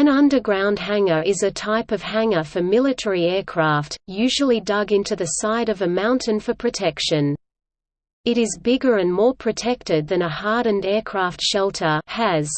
An underground hangar is a type of hangar for military aircraft, usually dug into the side of a mountain for protection. It is bigger and more protected than a hardened aircraft shelter has.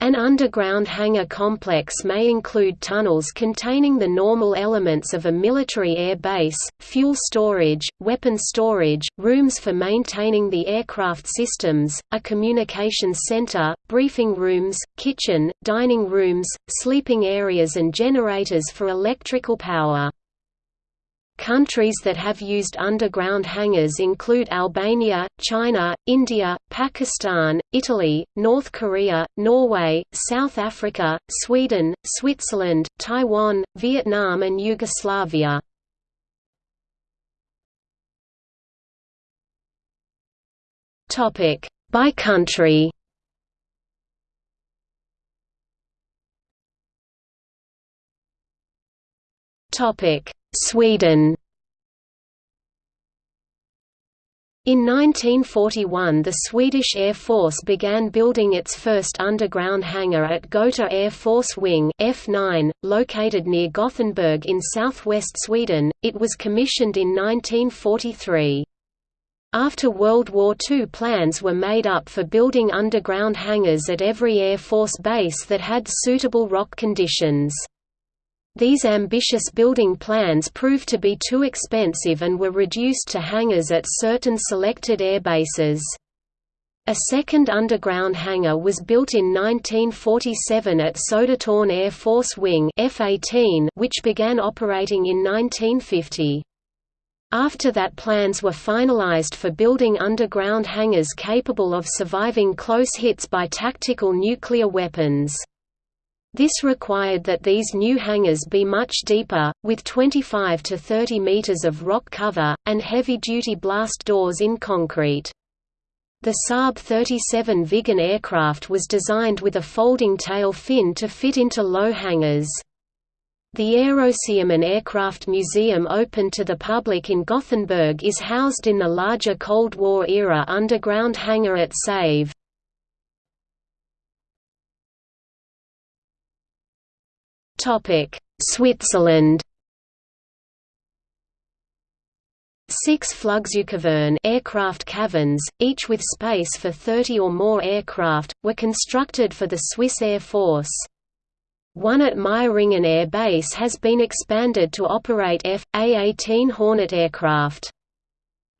An underground hangar complex may include tunnels containing the normal elements of a military air base, fuel storage, weapon storage, rooms for maintaining the aircraft systems, a communications center, briefing rooms, kitchen, dining rooms, sleeping areas and generators for electrical power. Countries that have used underground hangars include Albania, China, India, Pakistan, Italy, North Korea, Norway, South Africa, Sweden, Switzerland, Taiwan, Vietnam and Yugoslavia. By country Topic Sweden In 1941 the Swedish Air Force began building its first underground hangar at Gota Air Force Wing F9, located near Gothenburg in southwest Sweden. It was commissioned in 1943. After World War II plans were made up for building underground hangars at every Air Force base that had suitable rock conditions. These ambitious building plans proved to be too expensive and were reduced to hangars at certain selected airbases. A second underground hangar was built in 1947 at Södertörn Air Force Wing F-18, which began operating in 1950. After that plans were finalized for building underground hangars capable of surviving close hits by tactical nuclear weapons. This required that these new hangars be much deeper, with 25 to 30 meters of rock cover, and heavy-duty blast doors in concrete. The Saab 37 Viggen aircraft was designed with a folding tail fin to fit into low hangars. The Aeroseum Aircraft Museum open to the public in Gothenburg is housed in the larger Cold War-era underground hangar at Säve. Switzerland. Six Flugzeugkaverne aircraft caverns, each with space for 30 or more aircraft, were constructed for the Swiss Air Force. One at Meiringen Air Base has been expanded to operate F.A-18 Hornet aircraft.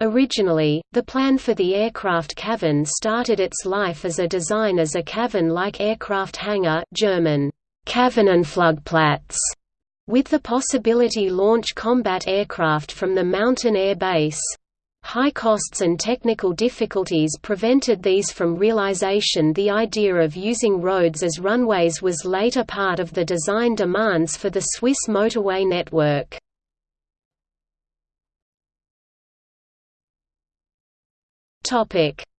Originally, the plan for the aircraft cavern started its life as a design as a cavern-like aircraft hangar German Kavernenflugplatz, with the possibility launch combat aircraft from the mountain air base. High costs and technical difficulties prevented these from realization the idea of using roads as runways was later part of the design demands for the Swiss motorway network.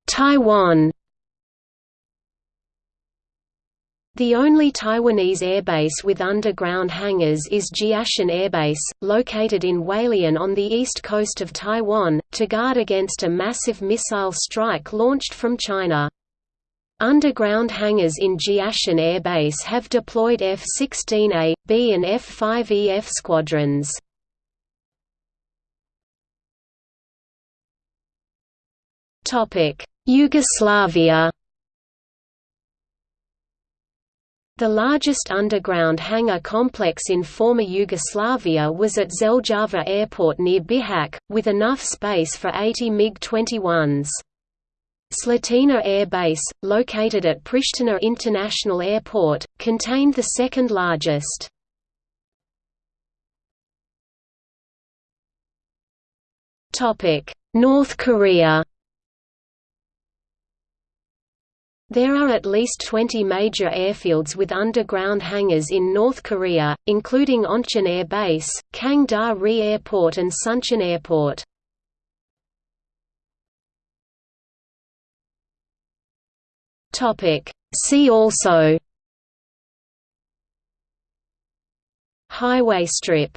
Taiwan The only Taiwanese airbase with underground hangars is Jiashan Airbase, located in Hualien on the east coast of Taiwan, to guard against a massive missile strike launched from China. Underground hangars in Jiashan Air Base have deployed F-16A, B and F-5EF squadrons. Yugoslavia The largest underground hangar complex in former Yugoslavia was at Zeljava Airport near Bihać, with enough space for 80 MiG-21s. Slatina Air Base, located at Pristina International Airport, contained the second largest. North Korea There are at least 20 major airfields with underground hangars in North Korea, including Oncheon Air Base, Kang-da-ri Airport and Suncheon Airport. See also. Highway strip